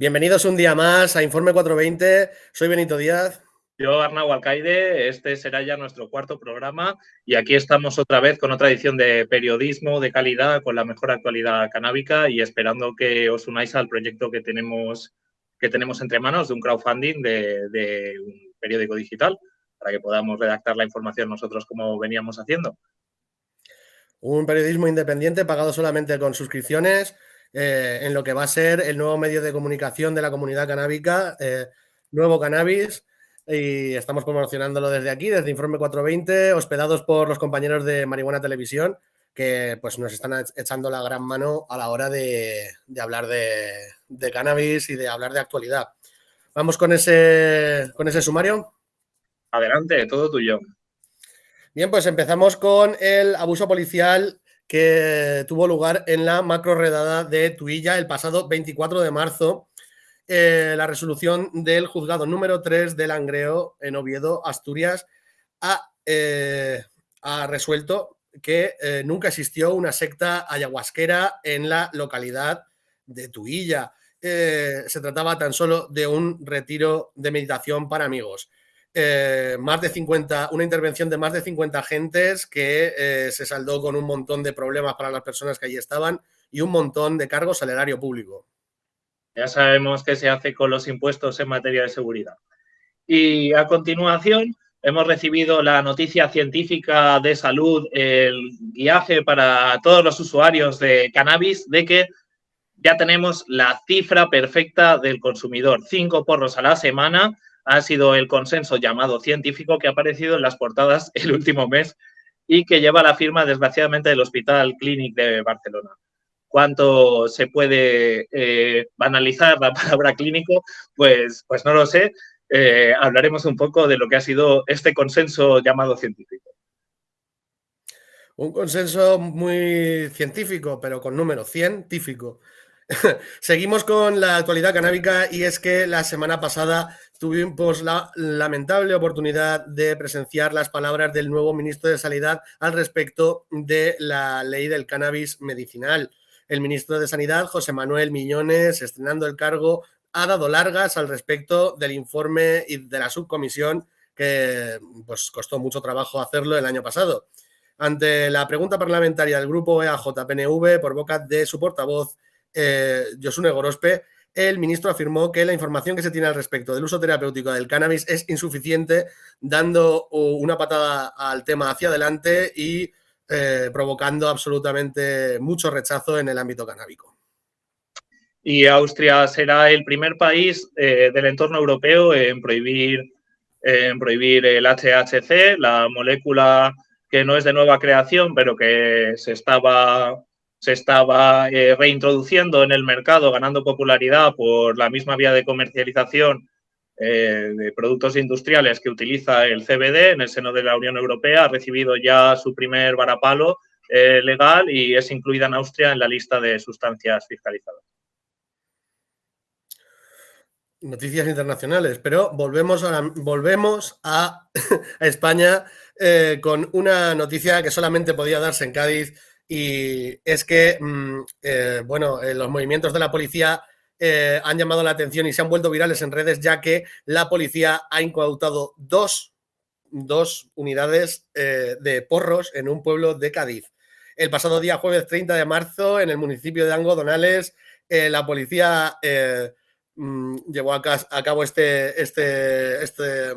Bienvenidos un día más a Informe 420. Soy Benito Díaz. Yo, Arnau Alcaide, este será ya nuestro cuarto programa y aquí estamos otra vez con otra edición de periodismo de calidad con la mejor actualidad canábica y esperando que os unáis al proyecto que tenemos, que tenemos entre manos de un crowdfunding de, de un periódico digital para que podamos redactar la información nosotros como veníamos haciendo. Un periodismo independiente pagado solamente con suscripciones eh, en lo que va a ser el nuevo medio de comunicación de la comunidad canábica, eh, Nuevo Cannabis, y estamos promocionándolo desde aquí, desde Informe 420, hospedados por los compañeros de Marihuana Televisión, que pues nos están echando la gran mano a la hora de, hablar de, de, cannabis y de hablar de actualidad. Vamos con ese, con ese sumario. Adelante, todo tuyo. Bien, pues empezamos con el abuso policial que tuvo lugar en la macro redada de Tuilla el pasado 24 de marzo. Eh, la resolución del juzgado número 3 del Langreo en Oviedo, Asturias, ha, eh, resuelto que eh, nunca existió una secta ayahuasquera en la localidad de Tuilla. se trataba tan solo de un retiro de meditación para amigos. Eh, más de 50, una intervención de más de 50 agentes que eh, se saldó con un montón de problemas para las personas que allí estaban y un montón de cargos al erario público. Ya sabemos qué se hace con los impuestos en materia de seguridad. Y a continuación hemos recibido la noticia científica de salud, el guiaje para todos los usuarios de cannabis, de que ya tenemos la cifra perfecta del consumidor, cinco porros a la semana ha sido el consenso llamado científico que ha aparecido en las portadas el último mes y que lleva la firma, desgraciadamente, del Hospital Clínic de Barcelona. ¿Cuánto se puede eh, banalizar la palabra clínico? Pues, pues no lo sé. Eh, hablaremos un poco de lo que ha sido este consenso llamado científico. Un consenso muy científico, pero con número científico. Seguimos con la actualidad canábica y es que la semana pasada tuvimos la lamentable oportunidad de presenciar las palabras del nuevo ministro de Sanidad al respecto de la ley del cannabis medicinal. El ministro de Sanidad, José Manuel Millones, estrenando el cargo, ha dado largas al respecto del informe y de la subcomisión que pues, costó mucho trabajo hacerlo el año pasado. Ante la pregunta parlamentaria del grupo EAJ-PNV por boca de su portavoz, eh, Josune Gorospe, el ministro afirmó que la información que se tiene al respecto del uso terapéutico del cannabis es insuficiente, dando una patada al tema hacia adelante y eh, provocando absolutamente mucho rechazo en el ámbito canábico. Y Austria será el primer país eh, del entorno europeo en prohibir, en prohibir el HHC, la molécula que no es de nueva creación, pero que se estaba se estaba eh, reintroduciendo en el mercado, ganando popularidad por la misma vía de comercialización eh, de productos industriales que utiliza el CBD en el seno de la Unión Europea, ha recibido ya su primer varapalo eh, legal y es incluida en Austria en la lista de sustancias fiscalizadas. Noticias internacionales, pero volvemos a, volvemos a, España con una noticia que solamente podía darse en Cádiz y es que, mm, eh, bueno, eh, los movimientos de la policía eh, han llamado la atención y se han vuelto virales en redes, ya que la policía ha incautado dos, dos unidades de porros en un pueblo de Cádiz. El pasado día jueves 30 de marzo, en el municipio de Angodonales, la policía mm, llevó a, cabo este, este, este,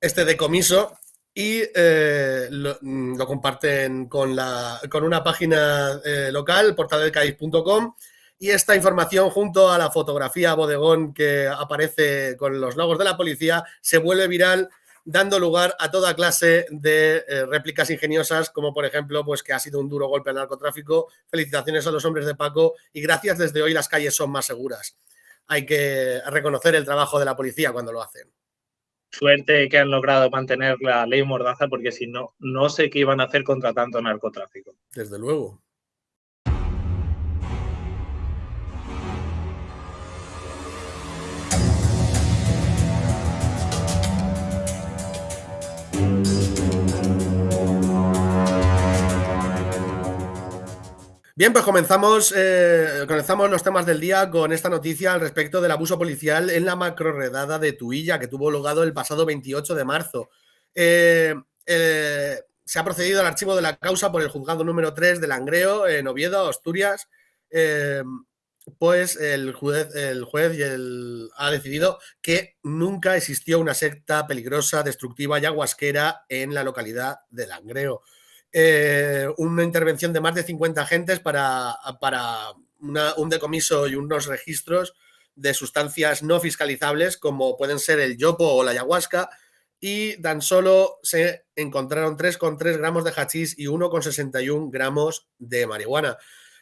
este decomiso y eh, mm, lo, comparten con, la, con una página eh, local, portaldelcaiz.com, y esta información junto a la fotografía bodegón que aparece con los logos de la policía se vuelve viral dando lugar a toda clase de eh, réplicas ingeniosas, como por ejemplo, pues que ha sido un duro golpe al narcotráfico, felicitaciones a los hombres de Paco y gracias desde hoy las calles son más seguras. Hay que reconocer el trabajo de la policía cuando lo hacen suerte que han logrado mantener la ley Mordaza, porque si no, no sé qué iban a hacer contra tanto narcotráfico. Desde luego. Bien, pues comenzamos, eh, comenzamos los temas del día con esta noticia al respecto del abuso policial en la macroredada de Tuilla, que tuvo lugar el pasado 28 de marzo. Eh, eh, se ha procedido al archivo de la causa por el juzgado número 3 de Langreo, en Oviedo, Asturias. pues el juez, el juez ha decidido que nunca existió una secta peligrosa, destructiva y aguasquera en la localidad de Langreo. Eh, una intervención de más de 50 agentes para, para un decomiso y unos registros de sustancias no fiscalizables como pueden ser el yopo o la ayahuasca y tan solo se encontraron 3,3 gramos de hachís y 1,61 gramos de marihuana.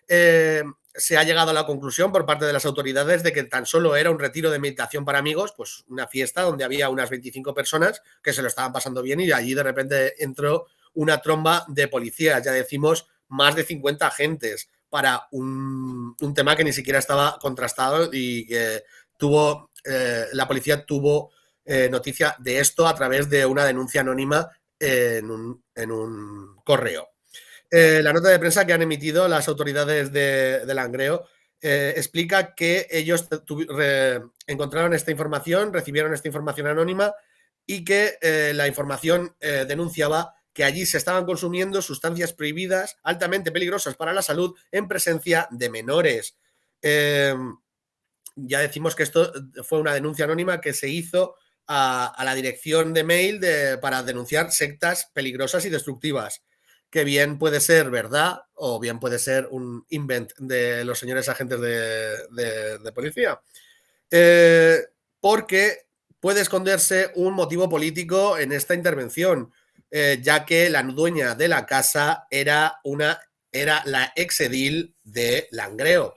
Eh, se ha llegado a la conclusión por parte de las autoridades de que tan solo era un retiro de meditación para amigos, pues una fiesta donde había unas 25 personas que se lo estaban pasando bien y allí de repente entró una tromba de policías, ya decimos más de 50 agentes para un, tema que ni siquiera estaba contrastado y que tuvo, eh, la policía tuvo eh, noticia de esto a través de una denuncia anónima en un, correo. Eh, la nota de prensa que han emitido las autoridades de, de Langreo explica que ellos encontraron esta información, recibieron esta información anónima y que la información denunciaba que allí se estaban consumiendo sustancias prohibidas altamente peligrosas para la salud en presencia de menores. Em, ya decimos que esto fue una denuncia anónima que se hizo a, la dirección de mail para denunciar sectas peligrosas y destructivas, que bien puede ser verdad o bien puede ser un invent de los señores agentes de, policía. Eh, porque puede esconderse un motivo político en esta intervención. Eh, ya que la dueña de la casa era, una, era la exedil de Langreo.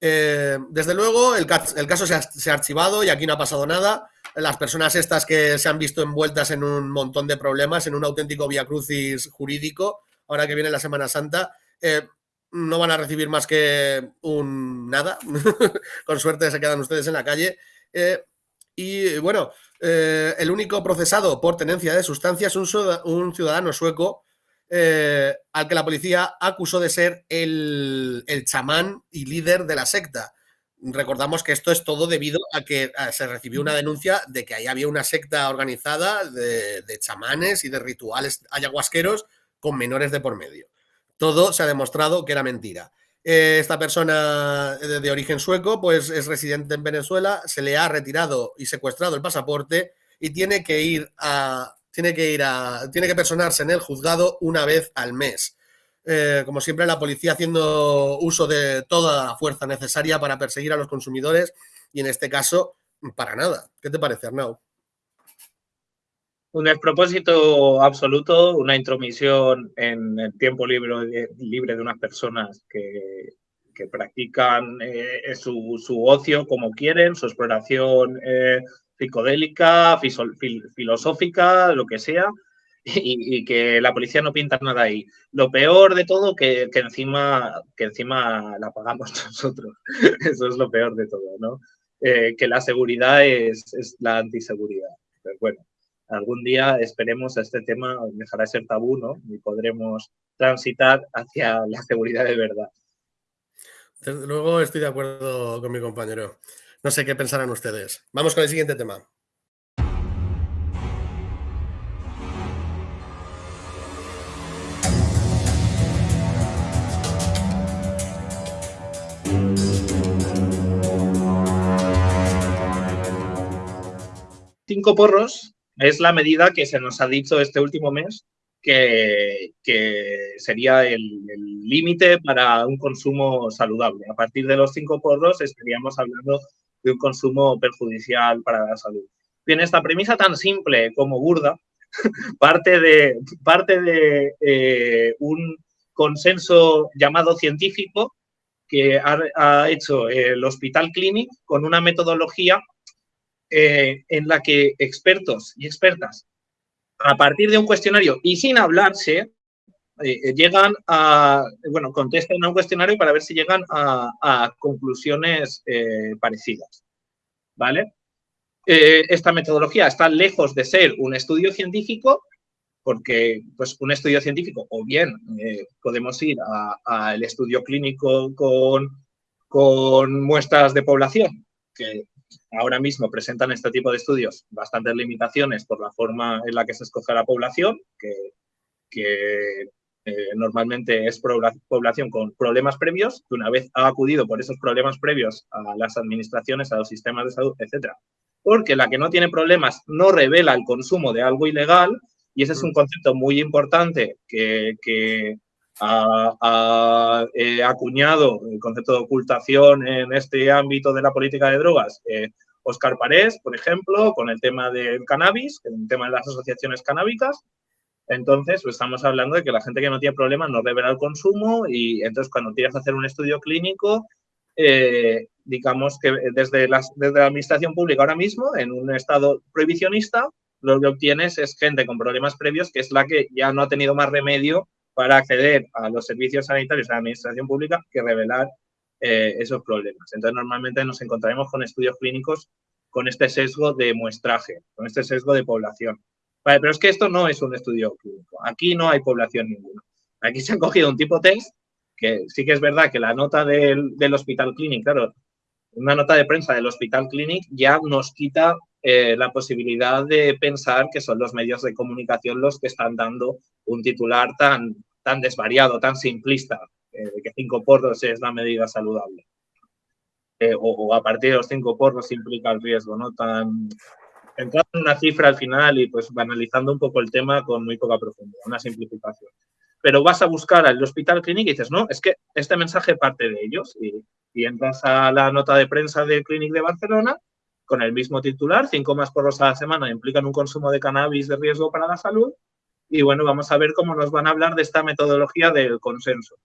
Eh, desde luego, el, caso se ha, archivado y aquí no ha pasado nada. Las personas estas que se han visto envueltas en un montón de problemas, en un auténtico viacrucis jurídico, ahora que viene la Semana Santa, eh, no van a recibir más que un nada. Con suerte se quedan ustedes en la calle. y bueno, eh, el único procesado por tenencia de sustancias es un, ciudadano sueco eh, al que la policía acusó de ser el, chamán y líder de la secta. Recordamos que esto es todo debido a que se recibió una denuncia de que ahí había una secta organizada de, de chamanes y de rituales ayahuasqueros con menores de por medio. Todo se ha demostrado que era mentira. Eh, esta persona de, origen sueco, pues es residente en Venezuela, se le ha retirado y secuestrado el pasaporte y tiene que ir a, tiene que ir a, tiene que personarse en el juzgado una vez al mes. Eh, como siempre, la policía haciendo uso de toda la fuerza necesaria para perseguir a los consumidores y en este caso, para nada. ¿Qué te parece, Arnau? Un despropósito absoluto, una intromisión en el tiempo libre, libre de unas personas que, practican eh, su, ocio como quieren, su exploración eh, psicodélica, filosófica, lo que sea, y, que la policía no pinta nada ahí. Lo peor de todo que, que, encima, que encima la pagamos nosotros. Eso es lo peor de todo, ¿no? Eh, que la seguridad es, es la antiseguridad. Pero bueno, algún día esperemos este tema dejará de ser tabú, ¿no? Y podremos transitar hacia la seguridad de verdad. Desde luego estoy de acuerdo con mi compañero. No sé qué pensarán ustedes. Vamos con el siguiente tema. Cinco porros es la medida que se nos ha dicho este último mes que, sería el límite para un consumo saludable. A partir de los cinco porros estaríamos hablando de un consumo perjudicial para la salud. Bien, esta premisa tan simple como burda parte de, parte de eh, un consenso llamado científico que ha, ha, hecho el Hospital Clinic con una metodología eh, en la que expertos y expertas, a partir de un cuestionario y sin hablarse, eh, llegan a, bueno, contestan a un cuestionario para ver si llegan a, conclusiones eh, parecidas. ¿Vale? esta metodología está lejos de ser un estudio científico porque pues, un estudio científico, o bien eh, podemos ir al estudio clínico con, con muestras de población, que ahora mismo presentan este tipo de estudios bastantes limitaciones por la forma en la que se escoge la población, que, que eh, normalmente es población con problemas previos, que una vez ha acudido por esos problemas previos a las administraciones, a los sistemas de salud, etcétera, porque la que no tiene problemas no revela el consumo de algo ilegal, y ese es un mm. concepto muy importante que, ha, eh, acuñado el concepto de ocultación en este ámbito de la política de drogas. Oscar Parés, por ejemplo, con el tema del cannabis, el tema de las asociaciones canábicas. Entonces, pues, estamos hablando de que la gente que no tiene problemas no revela el consumo y entonces cuando quieres hacer un estudio clínico, eh, digamos que desde la administración pública ahora mismo, en un estado prohibicionista, lo que obtienes es gente con problemas previos, que es la que ya no ha tenido más remedio para acceder a los servicios sanitarios de la administración pública que revelar eh, esos problemas. Entonces, normalmente nos encontraremos con estudios clínicos con este sesgo de muestraje, con este sesgo de población. Pero es que esto no es un estudio clínico. Aquí no hay población ninguna. Aquí se ha cogido un tipo test, que sí que es verdad que la nota del, del Hospital Clinic, claro, una nota de prensa del Hospital Clinic ya nos quita eh, la posibilidad de pensar que son los medios de comunicación los que están dando un titular tan, tan desvariado, tan simplista, eh, de que cinco porros es la medida saludable. Eh, o, a partir de los cinco porros implica el riesgo, ¿no? Tan, entrando en una cifra al final y pues banalizando un poco el tema con muy poca profundidad, una simplificación. Pero vas a buscar al hospital clínico y dices, no, es que este mensaje parte de ellos y, y entras a la nota de prensa del Clínic de Barcelona con el mismo titular, cinco más porros a la semana implican un consumo de cannabis de riesgo para la salud. Y bueno, vamos a ver cómo nos van a hablar de esta metodología del consenso.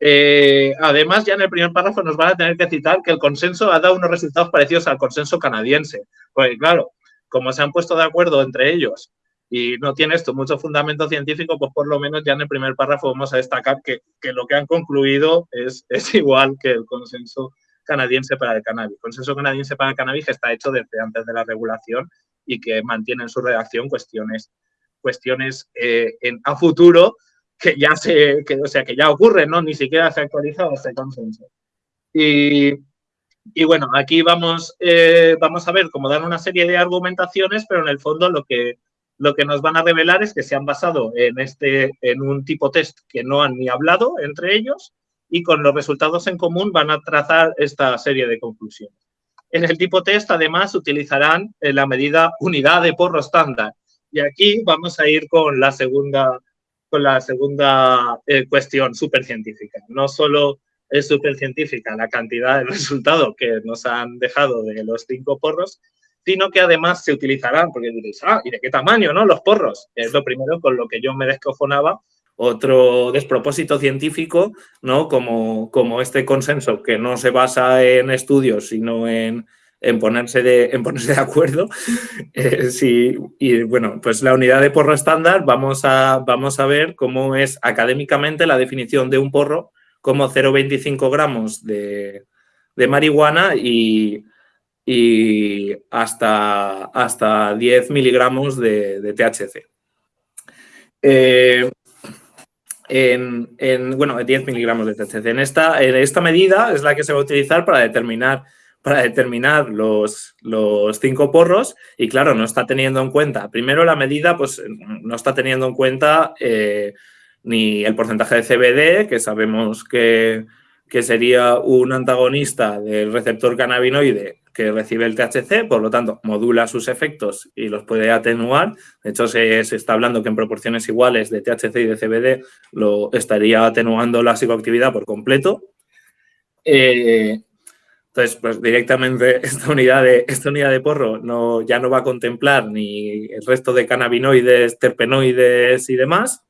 Eh, además, ya en el primer párrafo nos van a tener que citar que el consenso ha dado unos resultados parecidos al consenso canadiense. Pues claro, como se han puesto de acuerdo entre ellos y no tiene esto mucho fundamento científico, pues por lo menos ya en el primer párrafo vamos a destacar que, que lo que han concluido es, es igual que el consenso canadiense para el cannabis. El consenso canadiense para el cannabis está hecho desde antes de la regulación y que mantiene en su redacción cuestiones, cuestiones eh, a futuro que ya se, que, o sea, que ya ocurren, ¿no? Ni siquiera se ha actualizado este consenso. Y, y bueno, aquí vamos, eh, vamos a ver cómo dan una serie de argumentaciones, pero en el fondo lo que, lo que nos van a revelar es que se han basado en, este, en un tipo test que no han ni hablado entre ellos y con los resultados en común van a trazar esta serie de conclusiones. En el tipo test, además, utilizarán eh, la medida unidad de porro estándar. Y aquí vamos a ir con la segunda, con la segunda eh, cuestión supercientífica. No solo es supercientífica la cantidad de resultados que nos han dejado de los cinco porros, sino que además se utilizarán, porque diréis, ah, ¿y de qué tamaño, no? Los porros. Es lo primero con lo que yo me descojonaba otro despropósito científico, ¿no? Como, como este consenso que no se basa en estudios, sino en, ponerse, de, en ponerse de acuerdo. Eh, y bueno, pues la unidad de porro estándar, vamos a, vamos a ver cómo es académicamente la definición de un porro como 0,25 gramos de, marihuana y, y, hasta, hasta 10 miligramos de, THC. Eh, en, bueno, 10 miligramos de THC. En esta, en esta medida es la que se va a utilizar para determinar, para determinar los, los cinco porros y claro, no está teniendo en cuenta, primero la medida pues no está teniendo en cuenta eh, ni el porcentaje de CBD, que sabemos que, que sería un antagonista del receptor cannabinoide que recibe el THC, por lo tanto, modula sus efectos y los puede atenuar. De hecho, se, está hablando que en proporciones iguales de THC y de CBD lo estaría atenuando la psicoactividad por completo. Eh, entonces, pues directamente esta unidad de, esta unidad de porro no, ya no va a contemplar ni el resto de cannabinoides, terpenoides y demás,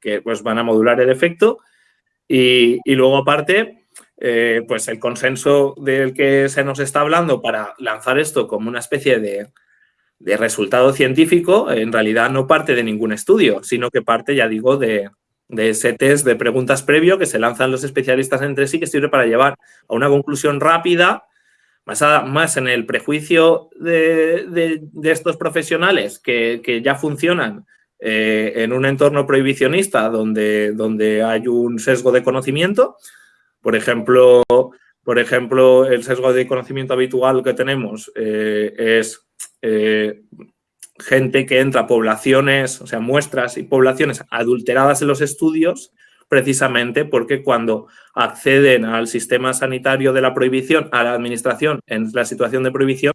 que pues van a modular el efecto. Y, luego, aparte, eh, pues el consenso del que se nos está hablando para lanzar esto como una especie de, resultado científico, en realidad no parte de ningún estudio, sino que parte, ya digo, de, ese test de preguntas previo que se lanzan los especialistas entre sí, que sirve para llevar a una conclusión rápida, basada más en el prejuicio de, estos profesionales que, ya funcionan eh, en un entorno prohibicionista donde, donde hay un sesgo de conocimiento, por ejemplo, por ejemplo, el sesgo de conocimiento habitual que tenemos eh, es eh, gente que entra poblaciones, o sea, muestras y poblaciones adulteradas en los estudios, precisamente porque cuando acceden al sistema sanitario de la prohibición, a la administración en la situación de prohibición,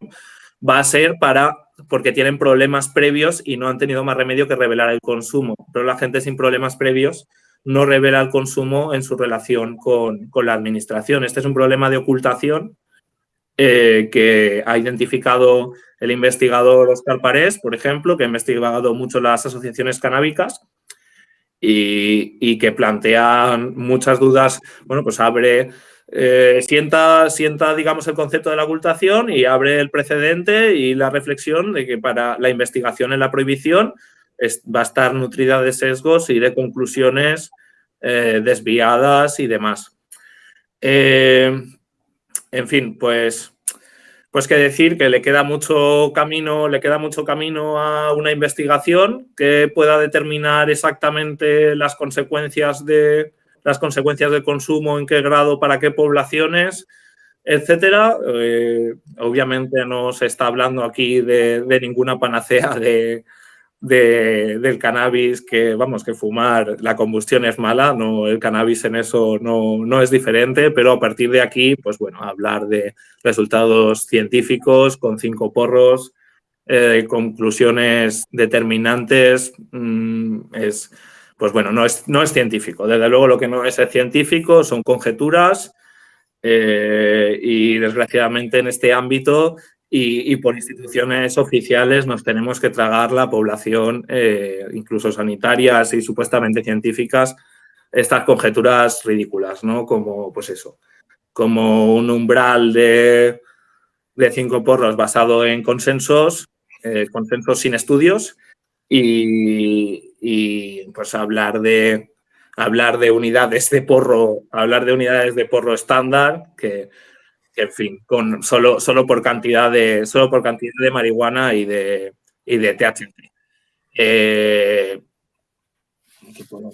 va a ser para porque tienen problemas previos y no han tenido más remedio que revelar el consumo. Pero la gente sin problemas previos no revela el consumo en su relación con, la administración. Este es un problema de ocultación eh, que ha identificado el investigador Oscar Parés, por ejemplo, que ha investigado mucho las asociaciones canábicas y, que plantea muchas dudas, bueno, pues abre eh, sienta, sienta, digamos, el concepto de la ocultación y abre el precedente y la reflexión de que para la investigación en la prohibición va a estar nutrida de sesgos y de conclusiones eh, desviadas y demás. Eh, en fin, pues, pues que decir que le queda mucho camino, le queda mucho camino a una investigación que pueda determinar exactamente las consecuencias de, las consecuencias del consumo, en qué grado, para qué poblaciones, etcétera. Eh, obviamente no se está hablando aquí de, ninguna panacea de, del cannabis, que vamos, que fumar, la combustión es mala, no, el cannabis en eso no, no es diferente, pero a partir de aquí, pues bueno, hablar de resultados científicos con cinco porros, eh, conclusiones determinantes, mm, es pues bueno, no es, no es científico. Desde luego lo que no es científico son conjeturas eh, y desgraciadamente en este ámbito y, por instituciones oficiales nos tenemos que tragar la población, eh, incluso sanitarias y supuestamente científicas, estas conjeturas ridículas, ¿no? Como, pues eso, como un umbral de, cinco porros basado en consensos, eh, consensos sin estudios y, y pues hablar de, hablar de unidades de porro, hablar de unidades de porro estándar que, en fin, con solo, solo, por cantidad de, solo por cantidad de marihuana y de, y de THC. Eh,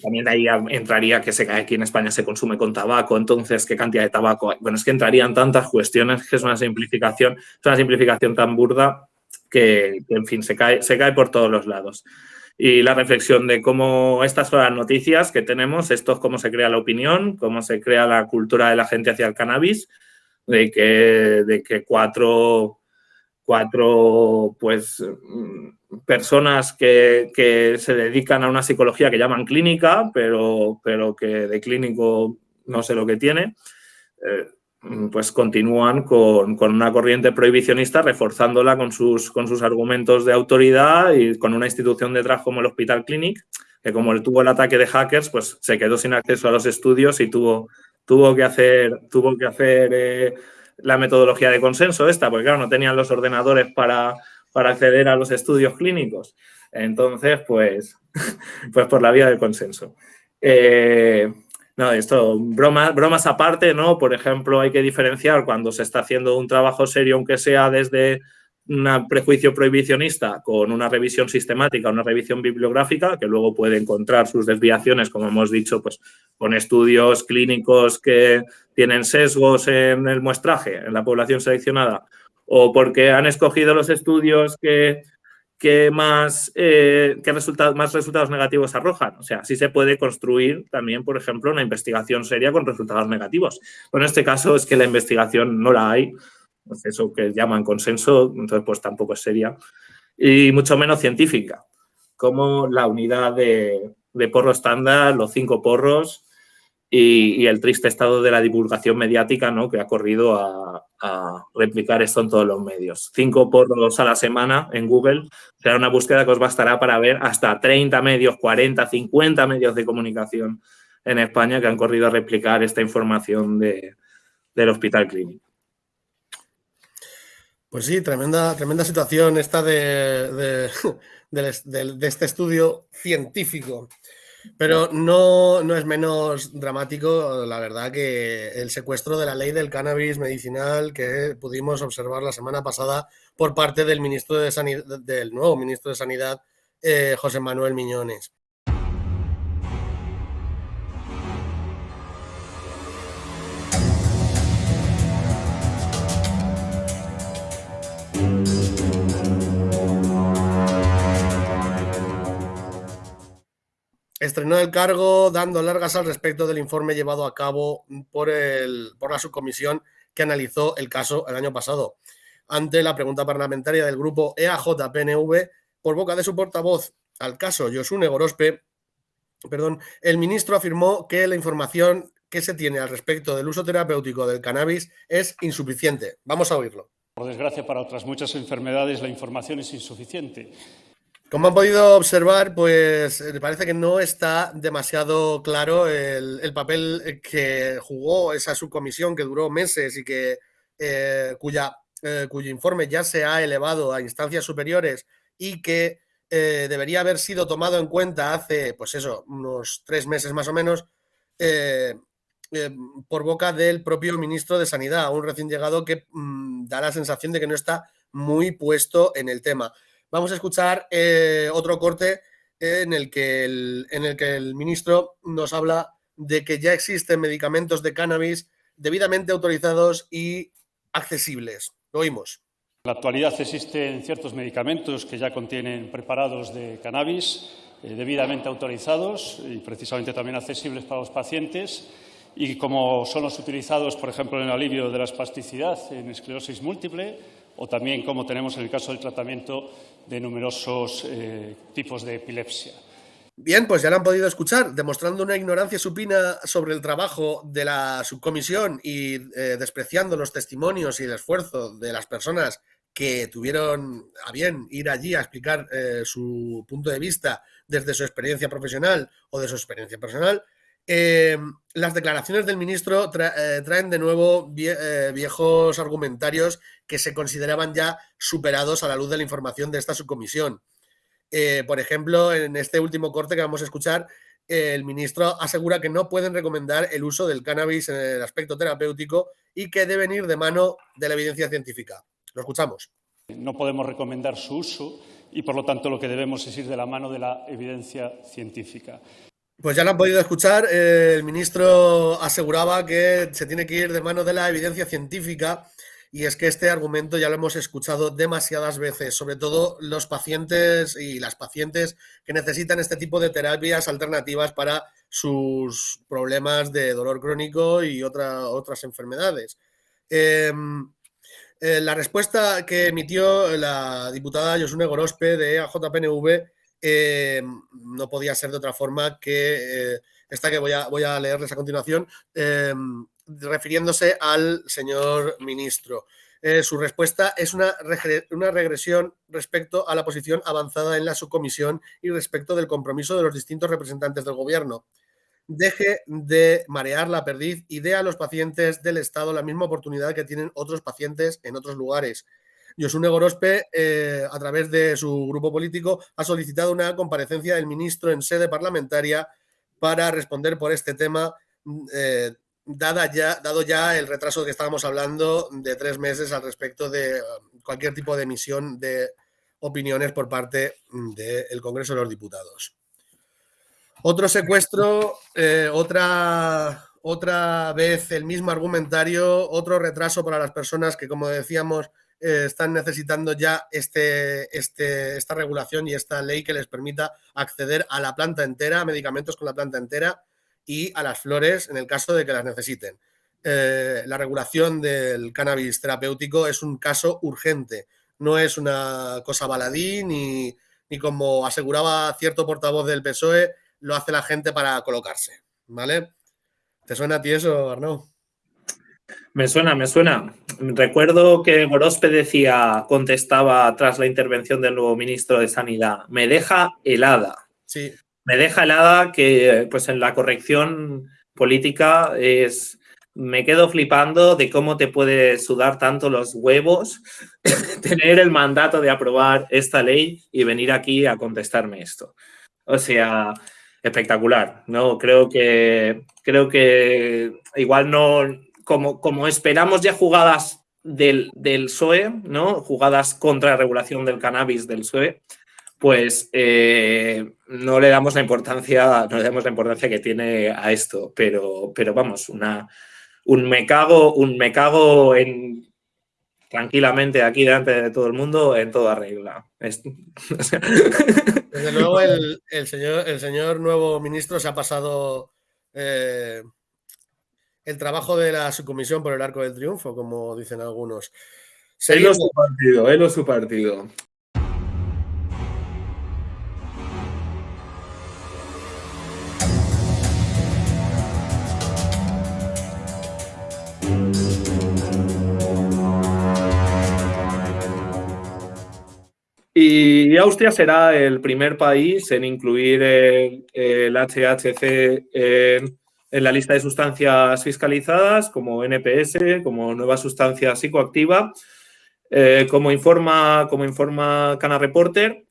también ahí entraría que se, aquí en España se consume con tabaco, entonces qué cantidad de tabaco. Bueno, es que entrarían tantas cuestiones que es una simplificación, una simplificación tan burda que, que en fin, se cae, se cae por todos los lados y la reflexión de cómo estas son las noticias que tenemos, esto es cómo se crea la opinión, cómo se crea la cultura de la gente hacia el cannabis, de que, de que cuatro, cuatro pues, mm, personas que, que, se dedican a una psicología que llaman clínica, pero, pero que de clínico no sé lo que tiene, eh, pues continúan con, una corriente prohibicionista reforzándola con sus, con sus argumentos de autoridad y con una institución detrás como el Hospital Clinic, que como tuvo el ataque de hackers, pues se quedó sin acceso a los estudios y tuvo, tuvo que hacer, tuvo que hacer eh, la metodología de consenso esta, porque claro, no tenían los ordenadores para, para acceder a los estudios clínicos. Entonces, pues, pues por la vía del consenso. Eh, no, esto, bromas, bromas aparte, ¿no? Por ejemplo, hay que diferenciar cuando se está haciendo un trabajo serio, aunque sea desde un prejuicio prohibicionista con una revisión sistemática, una revisión bibliográfica, que luego puede encontrar sus desviaciones, como hemos dicho, pues con estudios clínicos que tienen sesgos en el muestraje, en la población seleccionada, o porque han escogido los estudios que que más, eh, resultados, más resultados negativos arrojan. O sea, sí se puede construir también, por ejemplo, una investigación seria con resultados negativos. Pero en este caso es que la investigación no la hay, eso que llaman consenso, entonces pues tampoco es seria, y mucho menos científica, como la unidad de, de porro estándar, los cinco porros, y, el triste estado de la divulgación mediática ¿no? que ha corrido a, replicar esto en todos los medios. Cinco porros a la semana en Google será una búsqueda que os bastará para ver hasta 30 medios, 40, 50 medios de comunicación en España que han corrido a replicar esta información de, del Hospital Clínico. Pues sí, tremenda, tremenda situación esta de, de este estudio científico. Pero no, no, es menos dramático, la verdad, que el secuestro de la ley del cannabis medicinal que pudimos observar la semana pasada por parte del ministro de Sanidad, del nuevo ministro de Sanidad, eh, José Manuel Miñones. Estrenó el cargo dando largas al respecto del informe llevado a cabo por, la subcomisión que analizó el caso el año pasado. Ante la pregunta parlamentaria del grupo EAJ-PNV, por boca de su portavoz al caso Josune Gorospe, perdón, el ministro afirmó que la información que se tiene al respecto del uso terapéutico del cannabis es insuficiente. Vamos a oírlo. Por desgracia, para otras muchas enfermedades la información es insuficiente. Como han podido observar, pues me parece que no está demasiado claro el, papel que jugó esa subcomisión que duró meses y que eh, cuya, eh, cuyo informe ya se ha elevado a instancias superiores y que eh, debería haber sido tomado en cuenta hace, pues eso, unos tres meses más o menos, por boca del propio ministro de Sanidad, un recién llegado que mm, da la sensación de que no está muy puesto en el tema. Vamos a escuchar eh, otro corte en el, que el, en el que el ministro nos habla de que ya existen medicamentos de cannabis debidamente autorizados y accesibles. Lo oímos. En la actualidad existen ciertos medicamentos que ya contienen preparados de cannabis eh, debidamente autorizados y precisamente también accesibles para los pacientes y como son los utilizados, por ejemplo, en el alivio de la espasticidad en esclerosis múltiple o también como tenemos en el caso del tratamiento de numerosos eh, tipos de epilepsia. Bien, pues ya lo han podido escuchar, demostrando una ignorancia supina sobre el trabajo de la subcomisión y eh, despreciando los testimonios y el esfuerzo de las personas que tuvieron a bien ir allí a explicar eh, su punto de vista desde su experiencia profesional o de su experiencia personal, eh, las declaraciones del ministro eh, traen de nuevo eh, viejos argumentarios que se consideraban ya superados a la luz de la información de esta subcomisión. por ejemplo, en este último corte que vamos a escuchar, el ministro asegura que no pueden recomendar el uso del cannabis en el aspecto terapéutico y que deben ir de mano de la evidencia científica. Lo escuchamos. No podemos recomendar su uso y, por lo tanto, lo que debemos es ir de la mano de la evidencia científica. Pues ya lo han podido escuchar. Eh, el ministro aseguraba que se tiene que ir de mano de la evidencia científica y es que este argumento ya lo hemos escuchado demasiadas veces, sobre todo los pacientes y las pacientes que necesitan este tipo de terapias alternativas para sus problemas de dolor crónico y otras enfermedades. Em, eh, la respuesta que emitió la diputada Josune Gorospe de AJPNV eh, no podía ser de otra forma que eh, esta que voy a, leerles a continuación, eh, refiriéndose al señor ministro. su respuesta es una, regresión respecto a la posición avanzada en la subcomisión y respecto del compromiso de los distintos representantes del gobierno. Deje de marear la perdiz y dé a los pacientes del Estado la misma oportunidad que tienen otros pacientes en otros lugares. Josune Gorospe, eh, a través de su grupo político, ha solicitado una comparecencia del ministro en sede parlamentaria para responder por este tema, eh, dada ya, dado ya el retraso que estábamos hablando de tres meses al respecto de um, cualquier tipo de emisión de opiniones por parte del Congreso de los Diputados. Otro secuestro, eh, otra, otra vez el mismo argumentario, otro retraso para las personas que, como decíamos, eh, están necesitando ya este, este, esta regulación y esta ley que les permita acceder a la planta entera, a medicamentos con la planta entera y a las flores en el caso de que las necesiten. Eh, la regulación del cannabis terapéutico es un caso urgente, no es una cosa baladí ni, ni como aseguraba cierto portavoz del PSOE, lo hace la gente para colocarse, ¿vale? ¿Te suena a ti eso, Arnaud? Me suena, me suena. Recuerdo que Gorospe decía, contestaba tras la intervención del nuevo ministro de Sanidad, me deja helada. Sí. Me deja helada que pues en la corrección política es me quedo flipando de cómo te puede sudar tanto los huevos tener el mandato de aprobar esta ley y venir aquí a contestarme esto. O sea, espectacular, ¿no? Creo que creo que igual no como, esperamos ya jugadas del, del PSOE, ¿no? Jugadas contra la regulación del cannabis del PSOE, pues eh, no le damos la importancia, no le damos la importancia que tiene a esto, pero, pero vamos, una, un me cago, un me cago en tranquilamente aquí delante de todo el mundo en toda regla. Desde luego el, señor, el señor nuevo ministro se ha pasado eh, el trabajo de la subcomisión por el arco del triunfo, como dicen algunos. O su partido, él o su partido. Y Austria será el primer país en incluir el, HHC en, la lista de sustancias fiscalizadas como NPS, como nueva sustancia psicoactiva. Eh, como, informa, como informa Cana Reporter,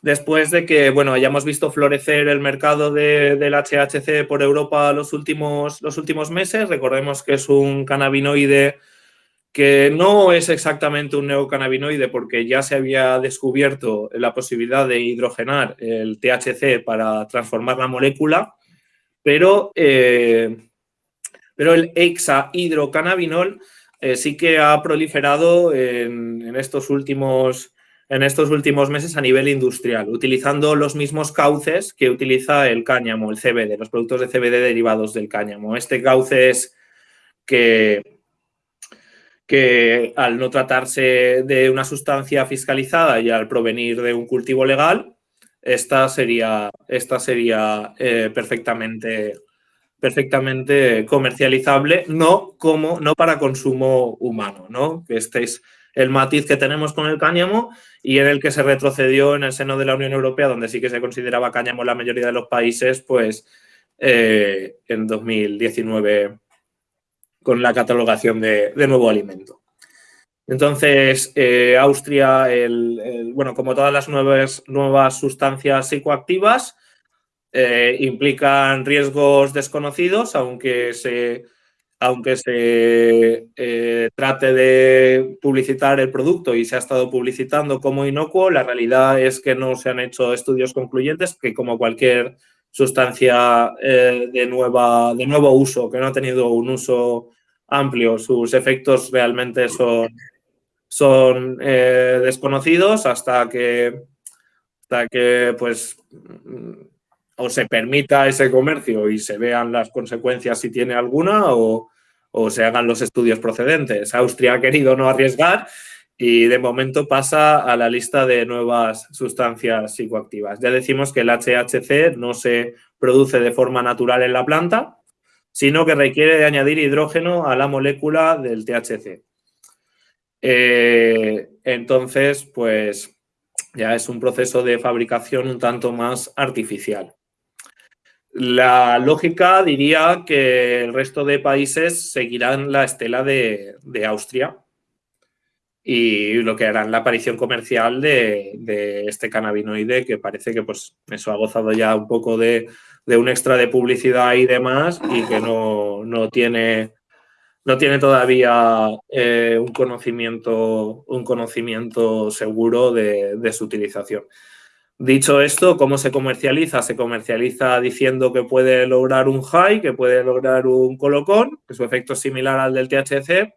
después de que bueno, hayamos visto florecer el mercado del HHC por Europa los últimos, los últimos meses, recordemos que es un cannabinoide que no es exactamente un neocannabinoide porque ya se había descubierto la posibilidad de hidrogenar el THC para transformar la molécula, pero, eh, pero el hexahidrocannabinol eh, sí que ha proliferado en, estos últimos, en estos últimos meses a nivel industrial, utilizando los mismos cauces que utiliza el cáñamo, el CBD, los productos de CBD derivados del cáñamo. Este cauce es que que al no tratarse de una sustancia fiscalizada y al provenir de un cultivo legal, esta sería, esta sería eh, perfectamente, perfectamente comercializable, no, como, no para consumo humano, ¿no? Este es el matiz que tenemos con el cáñamo y en el que se retrocedió en el seno de la Unión Europea, donde sí que se consideraba cáñamo la mayoría de los países, pues eh, en 2019 con la catalogación de, nuevo alimento. Entonces, eh, Austria, bueno, como todas las nuevas, nuevas sustancias psicoactivas, eh, implican riesgos desconocidos, aunque se, aunque se eh, trate de publicitar el producto y se ha estado publicitando como inocuo, la realidad es que no se han hecho estudios concluyentes que como cualquier sustancia de, nueva, de nuevo uso, que no ha tenido un uso amplio. Sus efectos realmente son, son eh, desconocidos hasta que, hasta que pues, o se permita ese comercio y se vean las consecuencias si tiene alguna o, o se hagan los estudios procedentes. Austria ha querido no arriesgar y de momento pasa a la lista de nuevas sustancias psicoactivas. Ya decimos que el HHC no se produce de forma natural en la planta, sino que requiere de añadir hidrógeno a la molécula del THC. Eh, entonces, pues ya es un proceso de fabricación un tanto más artificial. La lógica diría que el resto de países seguirán la estela de, Austria y lo que harán la aparición comercial de, este cannabinoide que parece que pues eso ha gozado ya un poco de, de un extra de publicidad y demás y que no, tiene, no tiene todavía eh, un, conocimiento, un conocimiento seguro de, su utilización. Dicho esto, ¿cómo se comercializa? Se comercializa diciendo que puede lograr un high, que puede lograr un colocón, que su efecto es similar al del THC.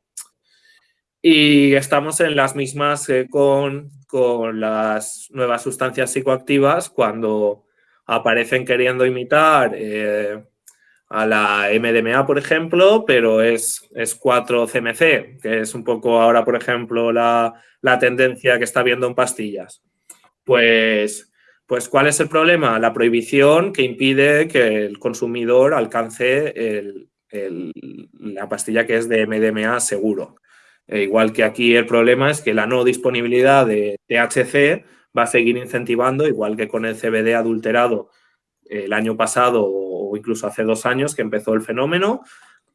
Y estamos en las mismas con, con las nuevas sustancias psicoactivas cuando aparecen queriendo imitar eh, a la MDMA, por ejemplo, pero es, es 4-CMC, que es un poco ahora, por ejemplo, la, tendencia que está viendo en pastillas. Pues, pues, ¿cuál es el problema? La prohibición que impide que el consumidor alcance la pastilla que es de MDMA seguro. E igual que aquí el problema es que la no disponibilidad de THC va a seguir incentivando, igual que con el CBD adulterado el año pasado o incluso hace dos años que empezó el fenómeno,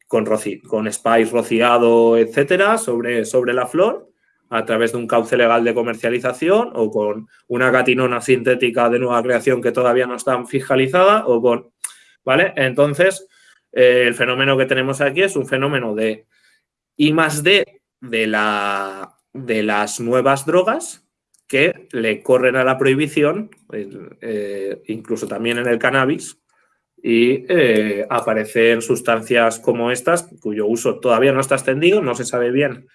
con, con spice rociado, etcétera, sobre, sobre la flor, a través de un cauce legal de comercialización o con una gatinona sintética de nueva creación que todavía no está fiscalizada o con... ¿Vale? Entonces, eh, el fenómeno que tenemos aquí es un fenómeno de I más D de, la, de las nuevas drogas que le corren a la prohibición, eh, incluso también en el cannabis, y eh, aparecen sustancias como estas, cuyo uso todavía no está extendido, no se sabe bien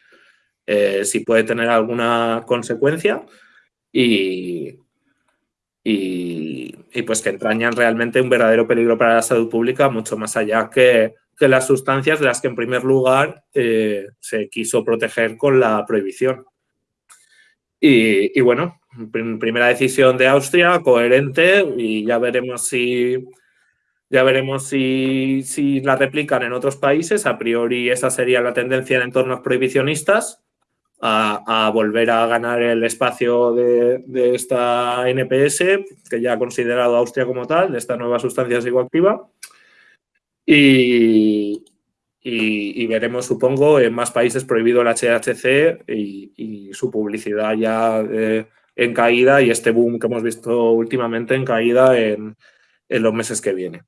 eh, si puede tener alguna consecuencia y, y, pues que entrañan realmente un verdadero peligro para la salud pública, mucho más allá que, que las sustancias de las que en primer lugar se quiso proteger con la prohibición. Y, bueno, primera decisión de Austria, coherente, y ya veremos si ya veremos si, la replican en otros países. A priori esa sería la tendencia en entornos prohibicionistas, a, volver a ganar el espacio de, esta NPS, que ya ha considerado Austria como tal, de esta nueva sustancia psicoactiva. Y, y, veremos, supongo, en más países prohibido el HHC y, su publicidad ya eh, en caída y este boom que hemos visto últimamente en caída en, en los meses que vienen.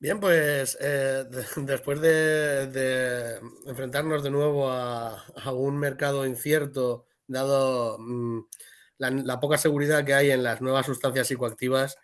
Bien, pues eh, después de, enfrentarnos de nuevo a, un mercado incierto, dado mm, la, poca seguridad que hay en las nuevas sustancias psicoactivas,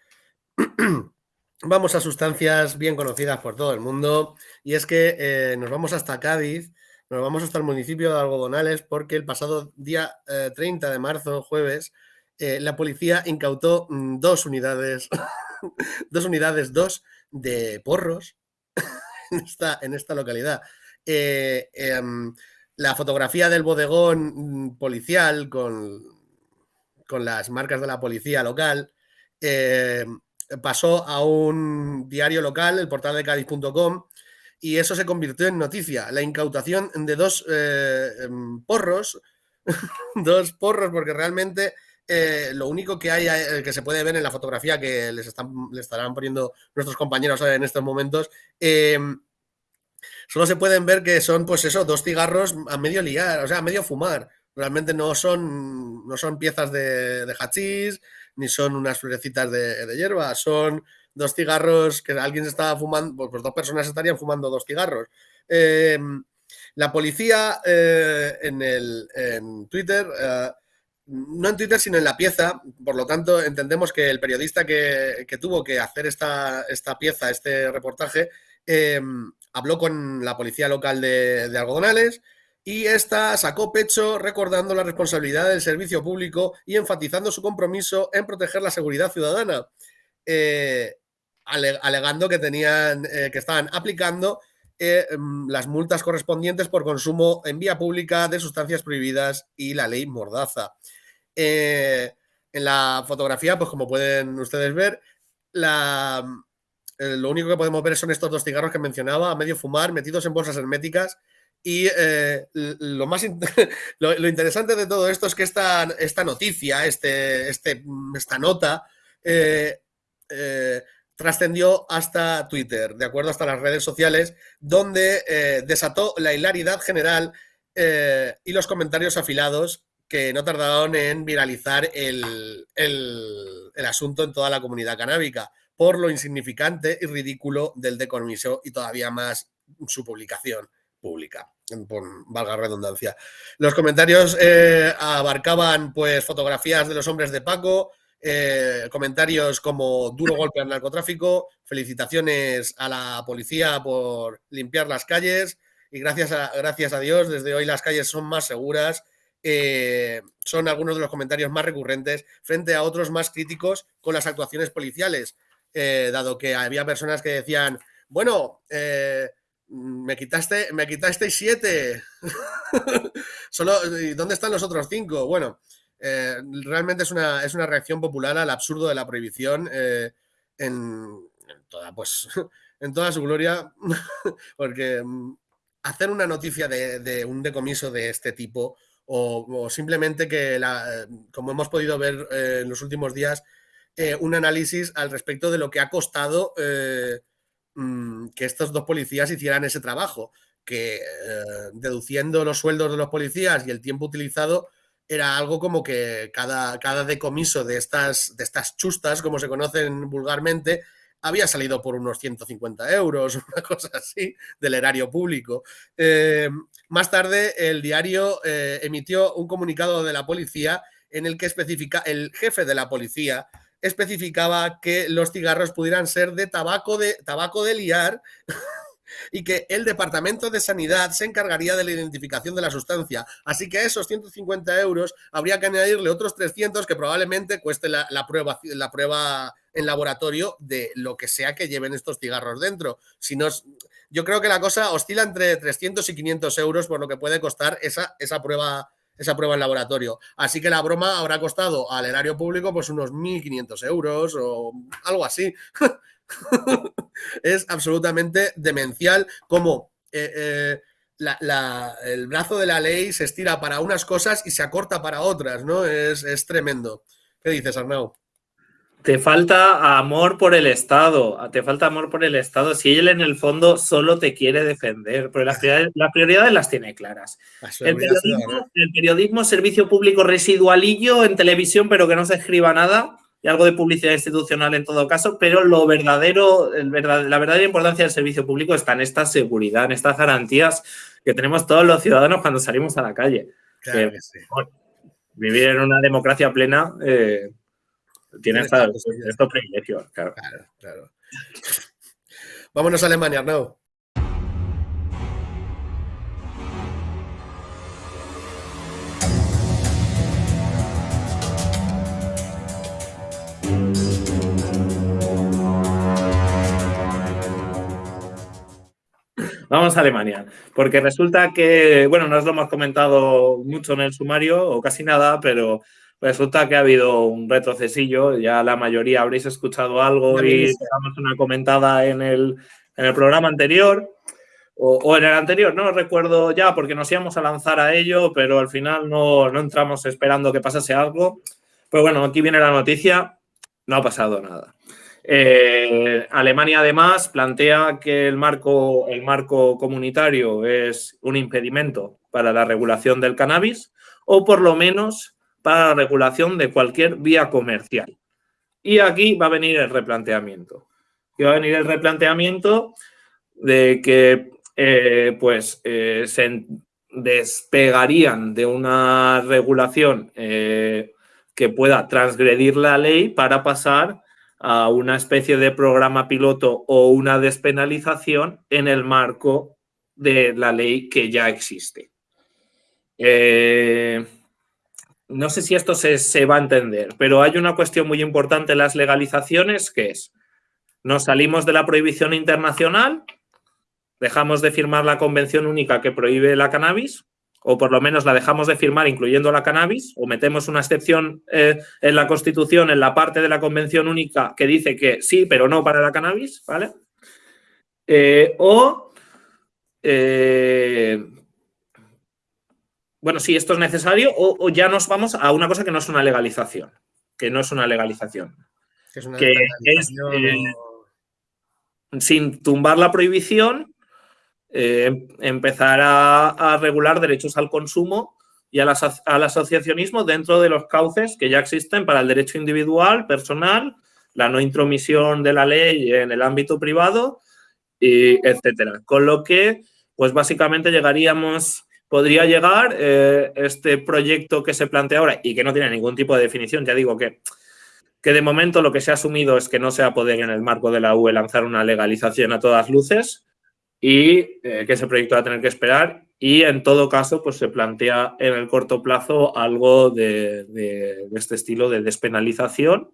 vamos a sustancias bien conocidas por todo el mundo. Y es que eh, nos vamos hasta Cádiz, nos vamos hasta el municipio de Algodonales porque el pasado día 30 eh, de marzo, jueves, la policía incautó mm, dos unidades, dos unidades, dos de porros en, esta, en esta localidad. Eh, em, la fotografía del bodegón policial con, con, las marcas de la policía local em, pasó a un diario local, el portal de Cádiz.com, y eso se convirtió en noticia. La incautación de dos eh, em, porros, dos porros, porque realmente eh, lo único que hay eh, que se puede ver en la fotografía que les, están, estarán poniendo nuestros compañeros en estos momentos, em, solo se pueden ver que son, pues eso, dos cigarros a medio liar, o sea, a medio fumar. Realmente no son, no son piezas de, de hachís, ni son unas florecitas de, hierba, son dos cigarros que alguien se estaba fumando, pues, pues dos personas estarían fumando dos cigarros. Em, la policía eh, en, el, en Twitter no en Twitter, sino en la pieza. Por lo tanto, entendemos que el periodista que, tuvo que hacer esta, esta, pieza, este reportaje, eh, habló con la policía local de, Algodonales y esta sacó pecho recordando la responsabilidad del servicio público y enfatizando su compromiso en proteger la seguridad ciudadana, eh, alegando que, tenían, eh, que estaban aplicando las multas correspondientes por consumo en vía pública de sustancias prohibidas y la ley Mordaza. Eh, en la fotografía, pues como pueden ustedes ver, la, eh, lo único que podemos ver son estos dos cigarros que mencionaba, a medio fumar, metidos en bolsas herméticas. Y eh, lo más lo, interesante de todo esto es que esta, esta noticia, este, este, esta nota, trascendió hasta Twitter, de acuerdo hasta las redes sociales, donde desató la hilaridad general y los comentarios afilados que no tardaron en viralizar el, asunto en toda la comunidad canábica por lo insignificante y ridículo del decomiso y todavía más su publicación pública, por valga redundancia. Los comentarios eh, abarcaban pues fotografías de los hombres de Paco, eh, comentarios como duro golpe al narcotráfico, felicitaciones a la policía por limpiar las calles y gracias a, gracias a Dios desde hoy las calles son más seguras eh, son algunos de los comentarios más recurrentes frente a otros más críticos con las actuaciones policiales, eh, dado que había personas que decían, bueno, me quitaste, me quitaste siete. Solo, ¿dónde están los otros cinco? Bueno, realmente es una, es una, reacción popular al absurdo de la prohibición en, toda, pues, en toda su gloria, porque mm, hacer una noticia de, un decomiso de este tipo o, simplemente que, la, como hemos podido ver eh, en los últimos días, eh, un análisis al respecto de lo que ha costado eh, mm, que estos dos policías hicieran ese trabajo, que deduciendo los sueldos de los policías y el tiempo utilizado, era algo como que cada, cada decomiso de estas, de estas chustas, como se conocen vulgarmente, había salido por unos 150 euros, una cosa así, del erario público. Eh, más tarde, el diario eh, emitió un comunicado de la policía en el que especifica, el jefe de la policía especificaba que los cigarros pudieran ser de tabaco de, tabaco de liar y que el Departamento de Sanidad se encargaría de la identificación de la sustancia. Así que a esos 150 euros habría que añadirle otros 300 que probablemente cueste la, prueba, la prueba en laboratorio de lo que sea que lleven estos cigarros dentro. Si no, yo creo que la cosa oscila entre 300 y 500 euros por lo que puede costar esa, esa prueba esa prueba en laboratorio. Así que la broma habrá costado al erario público pues unos 1.500 euros o algo así. es absolutamente demencial como eh, eh, el brazo de la ley se estira para unas cosas y se acorta para otras, ¿no? Es, es tremendo. ¿Qué dices, Arnau? Te falta amor por el Estado, te falta amor por el Estado. Si él en el fondo solo te quiere defender, pero las prioridades, las tiene claras. El periodismo, el periodismo, servicio público residualillo en televisión, pero que no se escriba nada, y algo de publicidad institucional en todo caso, pero lo verdadero, el la verdadera importancia del servicio público está en esta seguridad, en estas garantías que tenemos todos los ciudadanos cuando salimos a la calle. vivir en una democracia plena eh, tiene estos privilegios, claro. claro, Vámonos a Alemania, Arnau. Vamos a Alemania, porque resulta que, bueno, no os lo hemos comentado mucho en el sumario o casi nada, pero resulta que ha habido un retrocesillo, ya la mayoría habréis escuchado algo y damos una comentada en el, programa anterior o, en el anterior, no recuerdo ya porque nos íbamos a lanzar a ello, pero al final no, entramos esperando que pasase algo. Pues bueno, aquí viene la noticia, no ha pasado nada. Eh, Alemania además plantea que el marco, el marco comunitario es un impedimento para la regulación del cannabis o por lo menos para la regulación de cualquier vía comercial. Y aquí va a venir el replanteamiento. Y va a venir el replanteamiento de que eh, pues, eh, se despegarían de una regulación que pueda transgredir la ley para pasar a una especie de programa piloto o una despenalización en el marco de la ley que ya existe. Eh, no sé si esto se, va a entender, pero hay una cuestión muy importante en las legalizaciones que es, nos salimos de la prohibición internacional, dejamos de firmar la convención única que prohíbe la cannabis, o por lo menos la dejamos de firmar incluyendo la cannabis, o metemos una excepción eh, en la Constitución, en la parte de la convención única que dice que sí, pero no para la cannabis, ¿vale? Eh, o eh, bueno, sí, esto es necesario, o, ya nos vamos a una cosa que no es una legalización, que no es una legalización. Que es, eh, sin tumbar la prohibición, eh, empezar a, regular derechos al consumo y al asociacionismo dentro de los cauces que ya existen para el derecho individual, personal, la no intromisión de la ley en el ámbito privado, y etcétera. Con lo que, pues básicamente llegaríamos podría llegar eh, este proyecto que se plantea ahora y que no tiene ningún tipo de definición. Ya digo que, que de momento lo que se ha asumido es que no se va a poder en el marco de la UE lanzar una legalización a todas luces y eh, que ese proyecto va a tener que esperar y en todo caso pues se plantea en el corto plazo algo de este estilo de despenalización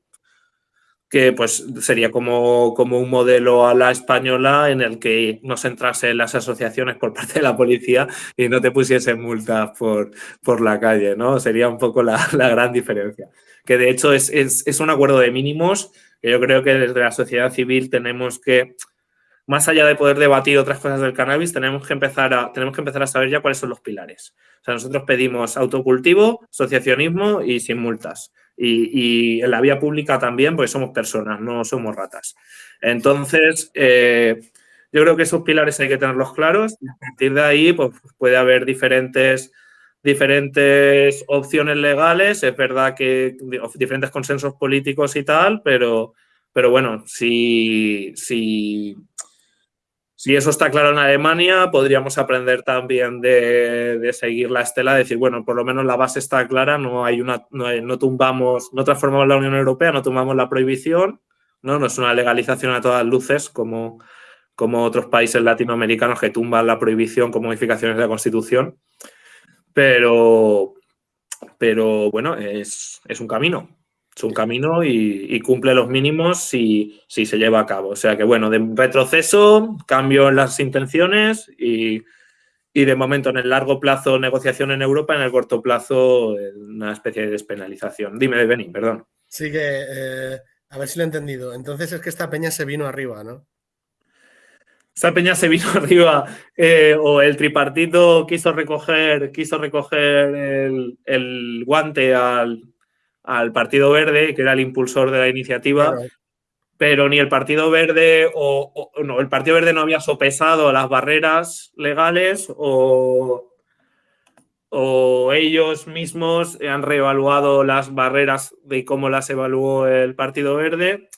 que pues sería como, como, un modelo a la española en el que no se entrase las asociaciones por parte de la policía y no te pusiesen multas por, por la calle, ¿no? Sería un poco la, gran diferencia. Que de hecho es, es, un acuerdo de mínimos que yo creo que desde la sociedad civil tenemos que, más allá de poder debatir otras cosas del cannabis, tenemos que empezar a, tenemos que empezar a saber ya cuáles son los pilares. O sea, nosotros pedimos autocultivo, asociacionismo y sin multas y, en la vía pública también, pues somos personas, no somos ratas. Entonces, eh, yo creo que esos pilares hay que tenerlos claros a partir de ahí pues, puede haber diferentes diferentes opciones legales, es verdad que diferentes consensos políticos y tal, pero, pero bueno, si, si, si eso está claro en Alemania, podríamos aprender también de, seguir la estela, de decir, bueno, por lo menos la base está clara, no hay una, no, tumbamos, no transformamos la Unión Europea, no tumbamos la prohibición, ¿no? No es una legalización a todas luces como, como otros países latinoamericanos que tumban la prohibición con modificaciones de la Constitución. Pero, pero bueno, es, un camino. Es un camino y, cumple los mínimos si, si, se lleva a cabo. O sea que, bueno, de retroceso, cambio en las intenciones y, de momento en el largo plazo negociación en Europa, en el corto plazo una especie de despenalización. Dime, Beni, perdón. Sí que, eh, a ver si lo he entendido. Entonces es que esta peña se vino arriba, ¿no? esta peña se vino arriba eh, o el tripartito quiso recoger, quiso recoger el, guante al, Partido Verde, que era el impulsor de la iniciativa, pero ni el Partido Verde o, no, el Partido Verde no había sopesado las barreras legales o, o ellos mismos han reevaluado las barreras de cómo las evaluó el Partido Verde.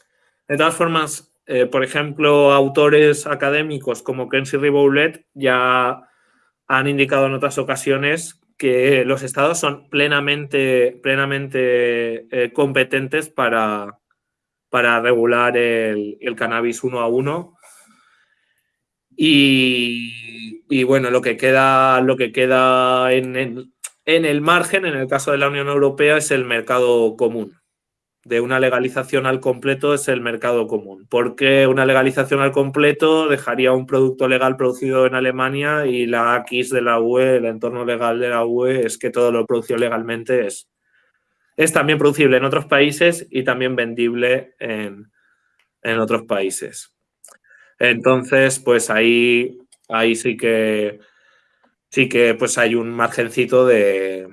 De todas formas, eh, por ejemplo, autores académicos como Kenzie Riboulet ya han indicado en otras ocasiones que los estados son plenamente, plenamente eh, competentes para, para regular el, cannabis uno a uno. Y, bueno, lo que queda, lo que queda en el margen, en el caso de la Unión Europea, es el mercado común de una legalización al completo es el mercado común. Porque una legalización al completo dejaría un producto legal producido en Alemania y la AX de la UE, el entorno legal de la UE, es que todo lo producido legalmente es, es también producible en otros países y también vendible en, otros países. Entonces, pues ahí, ahí sí que sí que pues hay un margencito de,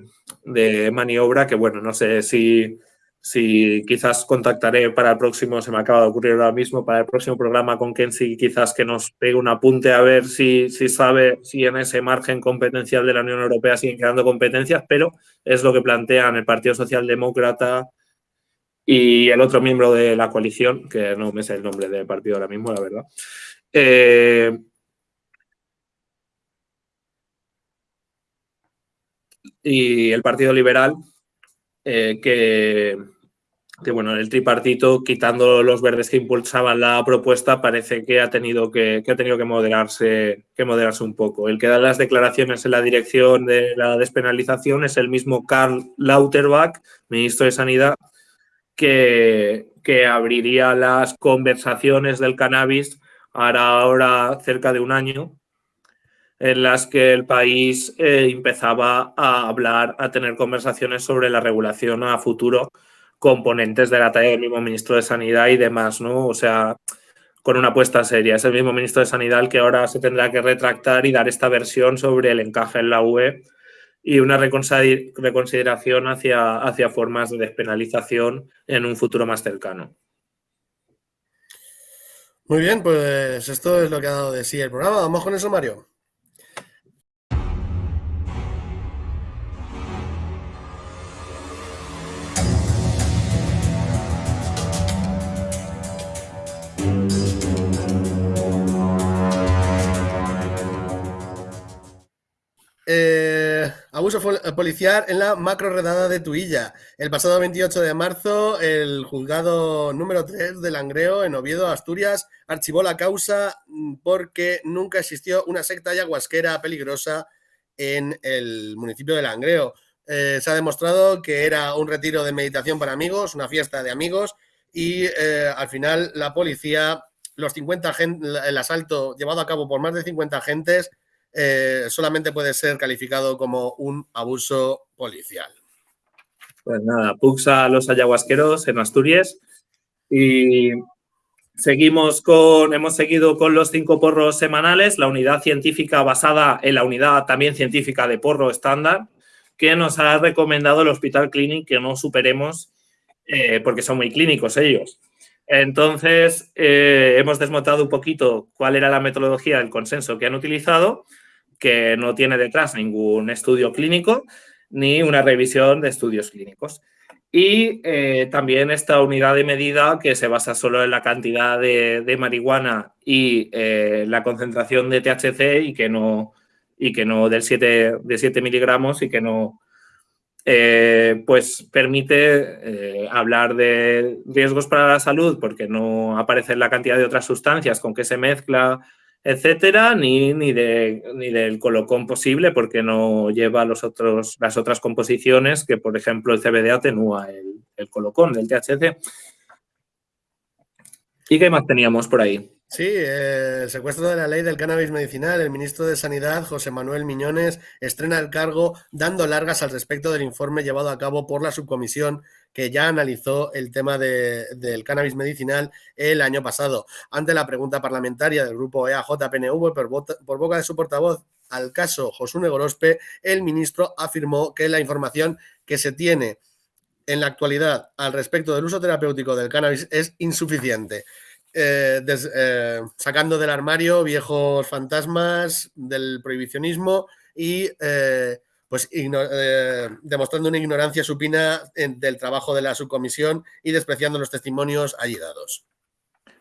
de maniobra que, bueno, no sé si si quizás contactaré para el próximo, se me acaba de ocurrir ahora mismo, para el próximo programa con Kenzie, quizás que nos pegue un apunte a ver si, si sabe si en ese margen competencial de la Unión Europea siguen quedando competencias, pero es lo que plantean el Partido Socialdemócrata y el otro miembro de la coalición, que no me sé el nombre del partido ahora mismo, la verdad. Eh, y el Partido Liberal, eh, que, bueno, el tripartito, quitando los verdes que impulsaban la propuesta, parece que ha tenido que, ha tenido que moderarse, que moderarse un poco. El que da las declaraciones en la dirección de la despenalización es el mismo Karl Lauterbach, ministro de Sanidad, que, que abriría las conversaciones del cannabis ahora, ahora cerca de un año en las que el país eh, empezaba a hablar, a tener conversaciones sobre la regulación a futuro, componentes de la talla del mismo ministro de Sanidad y demás, ¿no? O sea, con una apuesta seria. Es el mismo ministro de Sanidad el que ahora se tendrá que retractar y dar esta versión sobre el encaje en la UE y una reconsideración hacia, hacia formas de despenalización en un futuro más cercano. Muy bien, pues esto es lo que ha dado de sí el programa. Vamos con eso, Mario. Eh, abuso policial en la macro redada de Tuilla. El pasado 28 de marzo, el juzgado número 3 de Langreo, en Oviedo, Asturias, archivó la causa porque nunca existió una secta ayahuasquera peligrosa en el municipio de Langreo. Eh, se ha demostrado que era un retiro de meditación para amigos, una fiesta de amigos, y eh, al final la policía, los 50 el asalto llevado a cabo por más de 50 agentes, eh, solamente puede ser calificado como un abuso policial. Pues nada, puxa a los ayahuasqueros en Asturias y seguimos con, hemos seguido con los cinco porros semanales, la unidad científica basada en la unidad también científica de porro estándar, que nos ha recomendado el Hospital Clinic que no superemos eh, porque son muy clínicos ellos. Entonces, eh, hemos desmontado un poquito cuál era la metodología del consenso que han utilizado que no tiene detrás ningún estudio clínico ni una revisión de estudios clínicos. Y eh, también esta unidad de medida que se basa solo en la cantidad de, marihuana y eh, la concentración de THC y que no, y que no del 7, de 7 miligramos y que no, eh, pues permite hablar de riesgos para la salud porque no aparece la cantidad de otras sustancias con que se mezcla etcétera, ni, ni, de, ni del colocón posible porque no lleva los otros, las otras composiciones que, por ejemplo, el CBD atenúa el, el colocón del THC. ¿Y qué más teníamos por ahí? Sí, el secuestro de la ley del cannabis medicinal. El ministro de Sanidad, José Manuel Miñones, estrena el cargo dando largas al respecto del informe llevado a cabo por la subcomisión que ya analizó el tema del cannabis medicinal el año pasado. Ante la pregunta parlamentaria del grupo EAJ-PNV por, por boca de su portavoz al caso Josune Gorospe, el ministro afirmó que la información que se tiene en la actualidad al respecto del uso terapéutico del cannabis es insuficiente. Eh, eh, sacando del armario viejos fantasmas del prohibicionismo y eh, pues demostrando una ignorancia supina del trabajo de la subcomisión y despreciando los testimonios allí dados.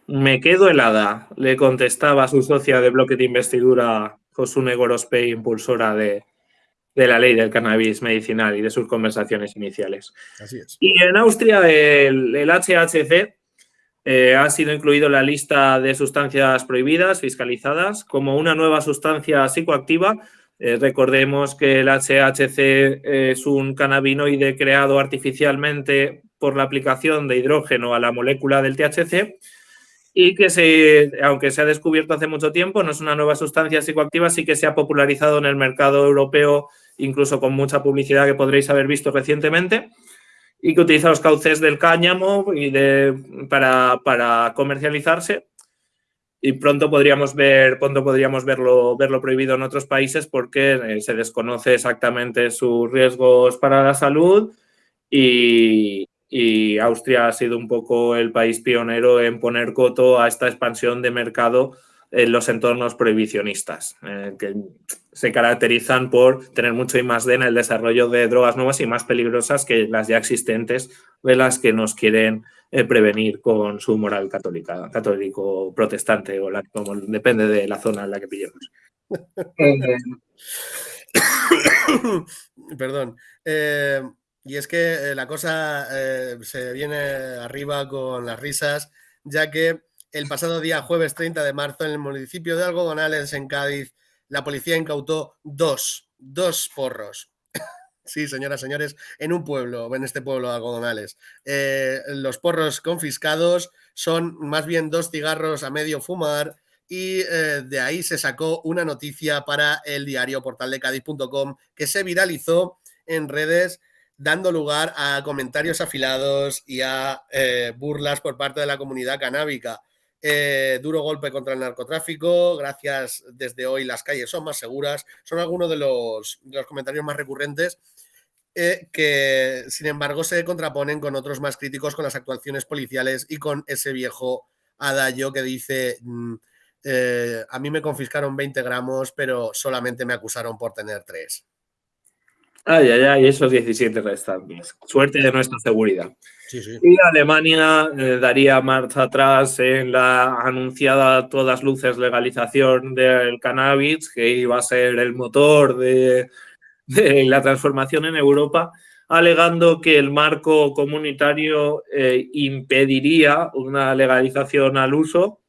Me quedo helada, le contestaba a su socia de bloque de investidura, Josune Gorospe, impulsora de, la ley del cannabis medicinal y de sus conversaciones iniciales. Así es. Y en Austria el, el HHC eh, ha sido incluido en la lista de sustancias prohibidas, fiscalizadas, como una nueva sustancia psicoactiva. Eh, recordemos que el HHC es un cannabinoide creado artificialmente por la aplicación de hidrógeno a la molécula del THC y que, aunque se ha descubierto hace mucho tiempo, no es una nueva sustancia psicoactiva, sí que se ha popularizado en el mercado europeo, incluso con mucha publicidad que podréis haber visto recientemente y que utiliza los cauces del cáñamo y de, para, comercializarse. Y pronto podríamos ver, pronto podríamos verlo, verlo prohibido en otros países porque eh, se desconoce exactamente sus riesgos para la salud y, y, Austria ha sido un poco el país pionero en poner coto a esta expansión de mercado en los entornos prohibicionistas, eh, que se caracterizan por tener mucho y más de en el desarrollo de drogas nuevas y más peligrosas que las ya existentes, de las que nos quieren eh, prevenir con su moral católica, católico protestante o la, depende de la zona en la que pillemos. Perdón. Eh, y es que la cosa se viene arriba con las risas, ya que el pasado día jueves 30 de marzo en el municipio de Algodonales, en Cádiz, la policía incautó dos, dos porros. sí, señoras, señores, en un pueblo, en este pueblo de Algodonales. Eh, los porros confiscados son más bien dos cigarros a medio fumar y eh, de ahí se sacó una noticia para el diario portaldecadiz.com que se viralizó en redes dando lugar a comentarios afilados y a eh, burlas por parte de la comunidad canábica. Eh, duro golpe contra el narcotráfico, gracias desde hoy las calles son más seguras, son algunos de los, comentarios más recurrentes eh, que sin embargo se contraponen con otros más críticos con las actuaciones policiales y con ese viejo adagio que dice mm, eh, a mí me confiscaron 20 gramos pero solamente me acusaron por tener 3. Ay, ay, ay, esos 17 restantes. Suerte de nuestra seguridad. Y Alemania eh, daría marcha atrás en la anunciada todas luces legalización del cannabis, que iba a ser el motor de, la transformación en Europa, alegando que el marco comunitario eh, impediría una legalización al uso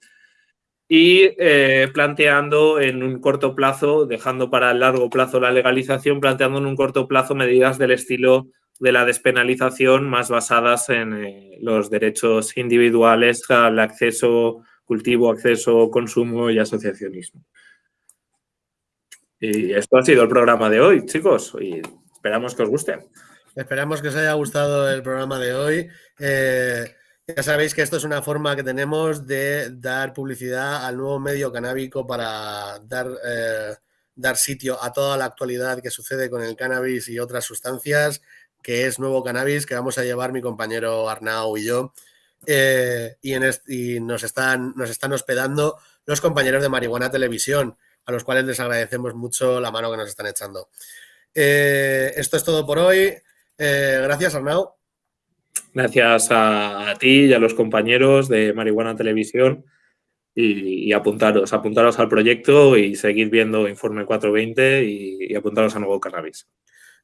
y eh, planteando en un corto plazo, dejando para el largo plazo la legalización, planteando en un corto plazo medidas del estilo de la despenalización más basadas en eh, los derechos individuales al acceso, cultivo, acceso, consumo y asociacionismo. Y esto ha sido el programa de hoy, chicos, y esperamos que os guste. Esperamos que os haya gustado el programa de hoy. Eh, ya sabéis que esto es una forma que tenemos de dar publicidad al nuevo medio canábico para dar, eh, dar sitio a toda la actualidad que sucede con el cannabis y otras sustancias que es nuevo cannabis que vamos a llevar mi compañero Arnau y yo. Eh, y, en nos, están, nos están hospedando los compañeros de Marihuana Televisión. a los cuales les agradecemos mucho la mano que nos están echando. Eh, esto es todo por hoy. Gracias, Arnau. Gracias a, ti y a los compañeros de Marihuana Televisión y, apuntaros, apuntaros al proyecto y seguir viendo Informe 420 y, apuntaros a Nuevo Cannabis.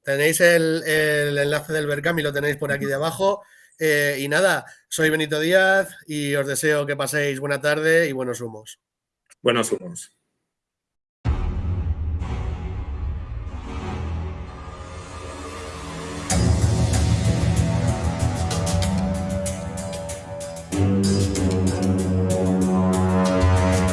Tenéis el, enlace del Berkami, lo tenéis por aquí debajo. Eh, y nada, soy Benito Díaz y os deseo que paséis buena tarde y buenos humos. Buenos humos.